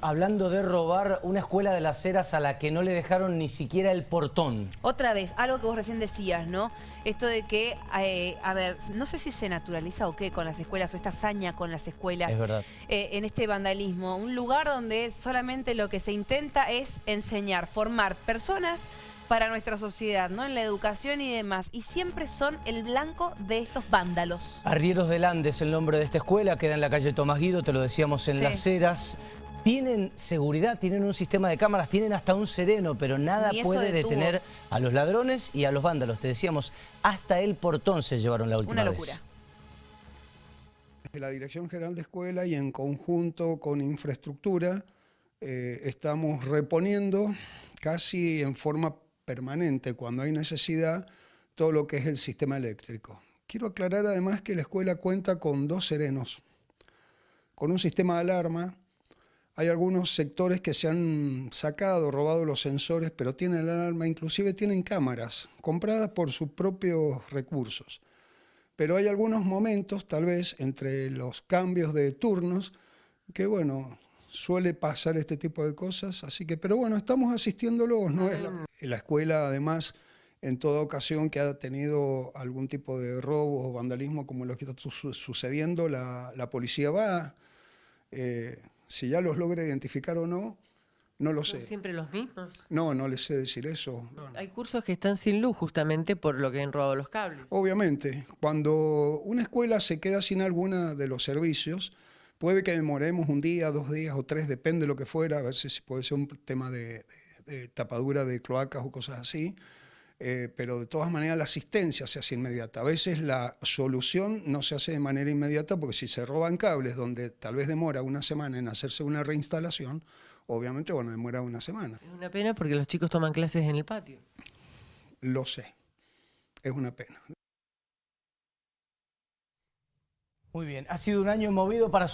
hablando de robar una escuela de las Heras a la que no le dejaron ni siquiera el portón. Otra vez, algo que vos recién decías, ¿no? Esto de que, eh, a ver, no sé si se naturaliza o qué con las escuelas, o esta hazaña con las escuelas. Es verdad. eh, en este vandalismo. Un lugar donde solamente lo que se intenta es enseñar, formar personas para nuestra sociedad, ¿no? En la educación y demás. Y siempre son el blanco de estos vándalos. Arrieros del Andes, el nombre de esta escuela, queda en la calle Tomás Guido, te lo decíamos en Sí. Las Heras. Tienen seguridad, tienen un sistema de cámaras, tienen hasta un sereno, pero nada puede detuvo. detener a los ladrones y a los vándalos. Te decíamos, hasta el portón se llevaron la última Una vez. locura. de la Dirección General de Escuela y en conjunto con infraestructura eh, estamos reponiendo casi en forma permanente, cuando hay necesidad, todo lo que es el sistema eléctrico. Quiero aclarar además que la escuela cuenta con dos serenos, con un sistema de alarma. Hay algunos sectores que se han sacado, robado los sensores, pero tienen la alarma, inclusive tienen cámaras compradas por sus propios recursos. Pero hay algunos momentos, tal vez, entre los cambios de turnos, que bueno, suele pasar este tipo de cosas. Así que, pero bueno, estamos asistiéndolos. No es la, la escuela, además, en toda ocasión que ha tenido algún tipo de robo o vandalismo como lo que está su- sucediendo, la, la policía va. Eh, si ya los logra identificar o no, no lo ¿Son sé. siempre los mismos? No, no les sé decir eso. Hay cursos que están sin luz justamente por lo que han robado los cables. Obviamente, cuando una escuela se queda sin alguna de los servicios, puede que demoremos un día, dos días o tres, depende de lo que fuera, a ver si si puede ser un tema de, de- de tapadura de cloacas o cosas así, eh, pero de todas maneras la asistencia se hace inmediata. A veces la solución no se hace de manera inmediata porque si se roban cables donde tal vez demora una semana en hacerse una reinstalación, obviamente, bueno, demora una semana. Es una pena porque los chicos toman clases en el patio. Lo sé, es una pena. Muy bien, ha sido un año movido para